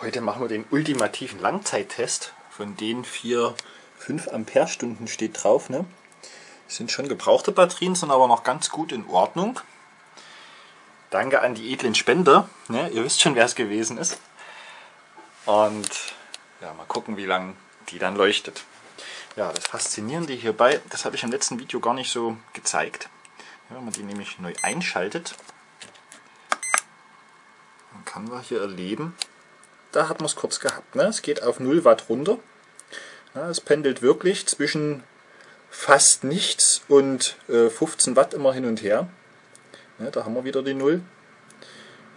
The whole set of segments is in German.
Heute machen wir den ultimativen Langzeittest. Von den vier 5 Ampere-Stunden steht drauf. Ne? Das sind schon gebrauchte Batterien, sind aber noch ganz gut in Ordnung. Danke an die edlen Spender. Ne? Ihr wisst schon, wer es gewesen ist. Und ja, mal gucken, wie lange die dann leuchtet. Ja, das Faszinierende hierbei, das habe ich im letzten Video gar nicht so gezeigt. Ja, wenn man die nämlich neu einschaltet, dann kann man hier erleben, da hat man es kurz gehabt. Ne? Es geht auf 0 Watt runter. Ja, es pendelt wirklich zwischen fast nichts und äh, 15 Watt immer hin und her. Ja, da haben wir wieder die 0.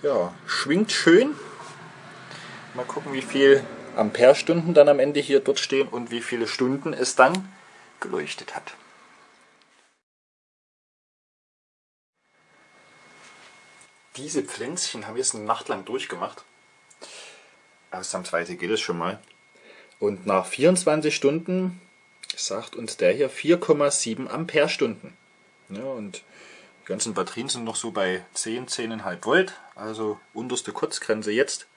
Ja, schwingt schön. Mal gucken, wie viel Amperestunden dann am Ende hier dort stehen und wie viele Stunden es dann geleuchtet hat. Diese Pflänzchen haben wir jetzt eine Nacht lang durchgemacht. Ausnahmsweise geht es schon mal. Und nach 24 Stunden sagt uns der hier 4,7 Amperestunden. Ja, und die ganzen Batterien sind noch so bei 10, 10,5 Volt, also unterste Kurzgrenze jetzt.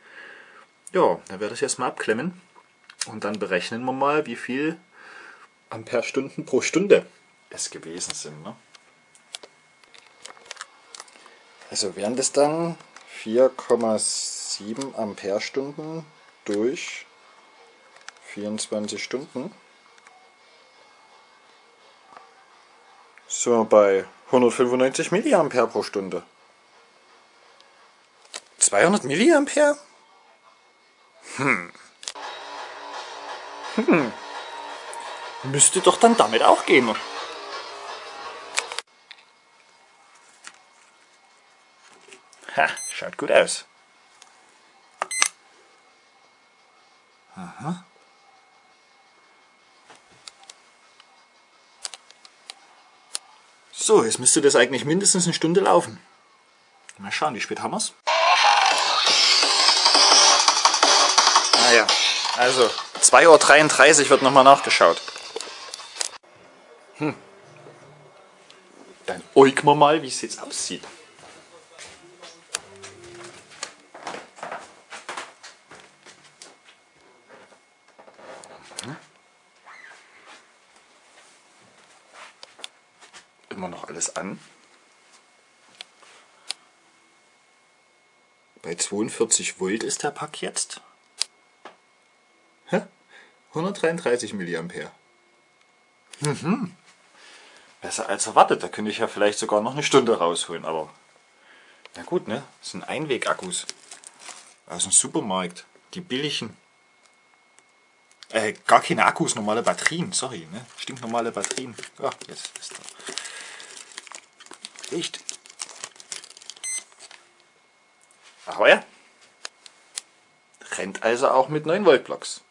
Ja, dann werde ich das mal abklemmen und dann berechnen wir mal, wie viel Amperestunden pro Stunde es gewesen sind. Ne? Also wären das dann 4,7 7 Amperestunden durch 24 Stunden. So bei 195 Milliampere pro Stunde. 200 Milliampere? Hm. Hm. Müsste doch dann damit auch gehen. Ha, schaut gut aus. Aha. So, jetzt müsste das eigentlich mindestens eine Stunde laufen. Mal schauen, wie spät haben wir es? Ah also 2.33 Uhr wird nochmal nachgeschaut. Hm. Dann äugen wir mal, wie es jetzt aussieht. Immer noch alles an. Bei 42 Volt ist der Pack jetzt. 133 mA. Mhm. Besser als erwartet. Da könnte ich ja vielleicht sogar noch eine Stunde rausholen. Aber na gut, ne? Das sind Einwegakkus aus dem Supermarkt. Die billigen. Äh, gar keine Akkus, normale Batterien. Sorry, ne? Stinknormale Batterien. Ja, jetzt ist da. Licht. Ahoi. Rennt also auch mit 9 Volt Blocks.